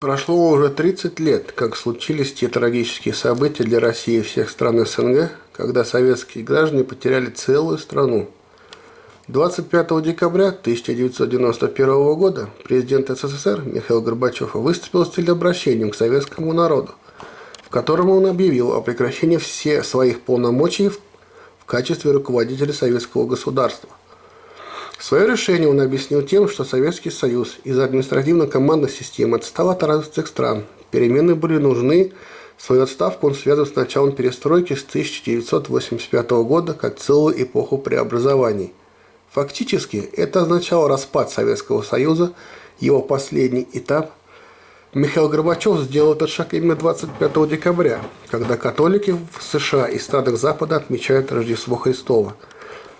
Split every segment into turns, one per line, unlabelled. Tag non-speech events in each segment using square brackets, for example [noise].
Прошло уже 30 лет, как случились те трагические события для России и всех стран СНГ, когда советские граждане потеряли целую страну. 25 декабря 1991 года президент СССР Михаил Горбачев выступил с телеобращением к советскому народу, в котором он объявил о прекращении всех своих полномочий в качестве руководителя советского государства – Свое решение он объяснил тем, что Советский Союз из-за административно-командной системы отстал от развитых стран. Перемены были нужны. Свою отставку он связал с началом перестройки с 1985 года как целую эпоху преобразований. Фактически, это означало распад Советского Союза, его последний этап. Михаил Горбачев сделал этот шаг именно 25 декабря, когда католики в США и странах Запада отмечают Рождество Христово –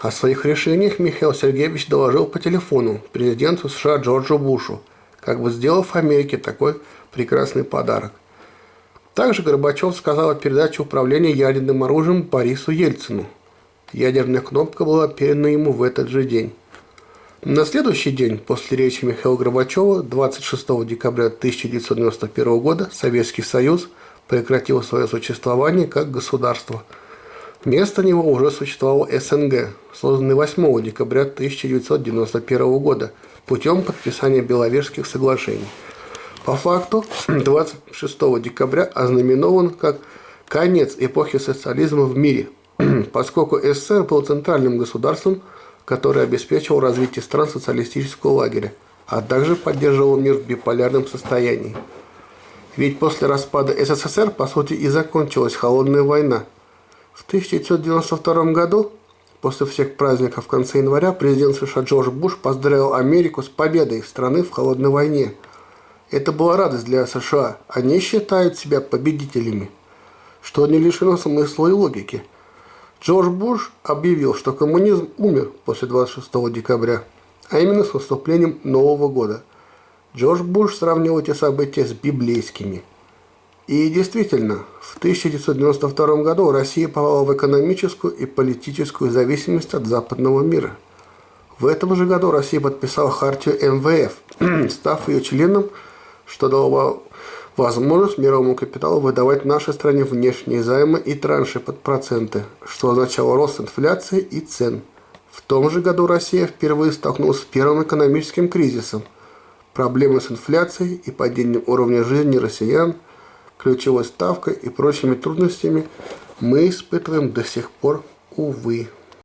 о своих решениях Михаил Сергеевич доложил по телефону президенту США Джорджу Бушу, как бы сделав Америке такой прекрасный подарок. Также Горбачев сказал о передаче управления ядерным оружием Борису Ельцину. Ядерная кнопка была передана ему в этот же день. На следующий день после речи Михаила Горбачева 26 декабря 1991 года Советский Союз прекратил свое существование как государство – Вместо него уже существовал СНГ, созданный 8 декабря 1991 года путем подписания Беловежских соглашений. По факту [clears throat] 26 декабря ознаменован как конец эпохи социализма в мире, [clears throat] поскольку СССР был центральным государством, которое обеспечивало развитие стран социалистического лагеря, а также поддерживал мир в биполярном состоянии. Ведь после распада СССР, по сути, и закончилась холодная война – в 1992 году, после всех праздников в конце января, президент США Джордж Буш поздравил Америку с победой страны в холодной войне. Это была радость для США. Они считают себя победителями, что не лишено смысла и логики. Джордж Буш объявил, что коммунизм умер после 26 декабря, а именно с наступлением Нового года. Джордж Буш сравнил эти события с библейскими – и действительно, в 1992 году Россия попала в экономическую и политическую зависимость от западного мира. В этом же году Россия подписала хартию МВФ, [clears throat] став ее членом, что дало возможность мировому капиталу выдавать нашей стране внешние займы и транши под проценты, что означало рост инфляции и цен. В том же году Россия впервые столкнулась с первым экономическим кризисом. Проблемы с инфляцией и падением уровня жизни россиян – ключевой ставкой и прочими трудностями мы испытываем до сих пор, увы.